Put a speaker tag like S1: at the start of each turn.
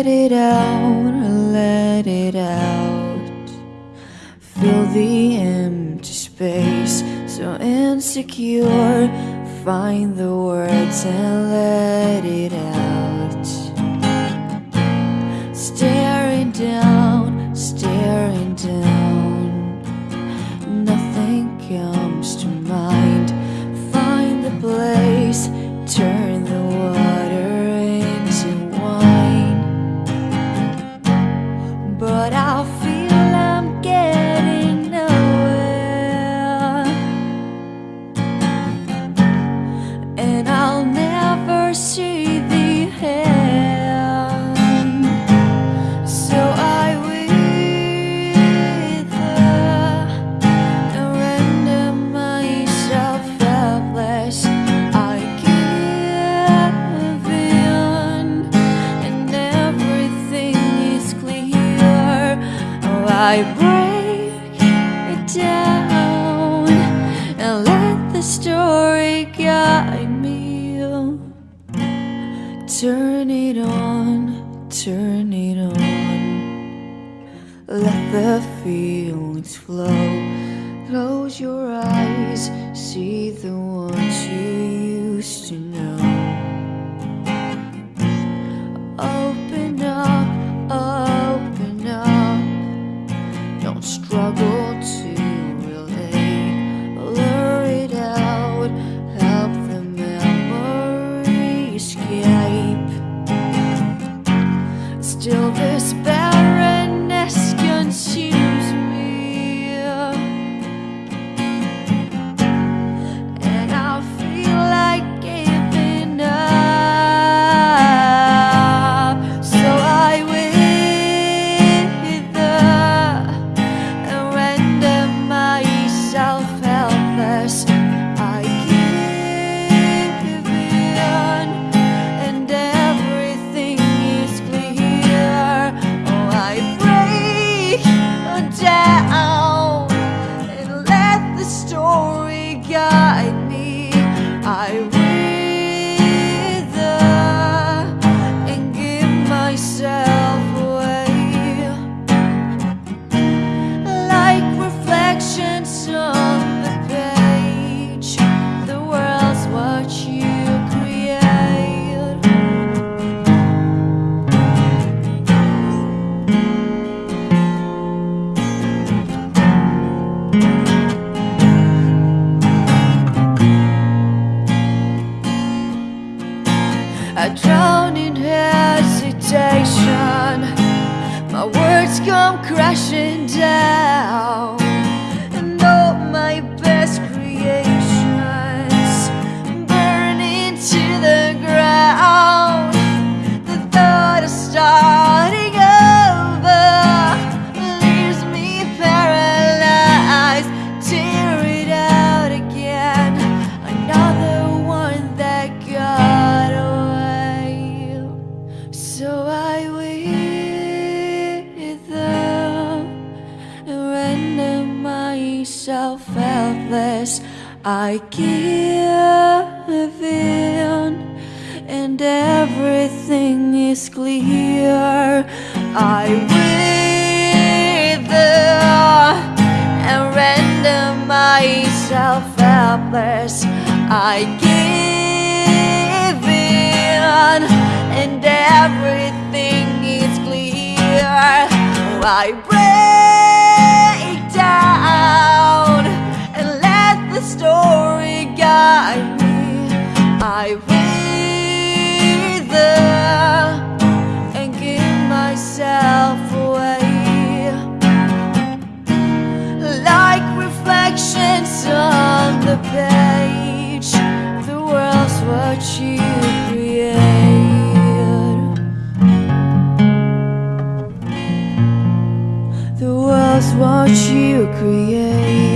S1: Let it out, let it out. Fill the empty space So insecure. Find the words and let it out. Staring down, staring I break it down and let the story guide me. Turn it on, turn it on. Let the feelings flow. Close your eyes, see the ones struggle to relate. Lure it out, help the memory escape. Still, this drown in hesitation. My words come crashing down, myself helpless. I give in, and everything is clear. I wither and render myself helpless. I give in, and everything is clear. I break what you create.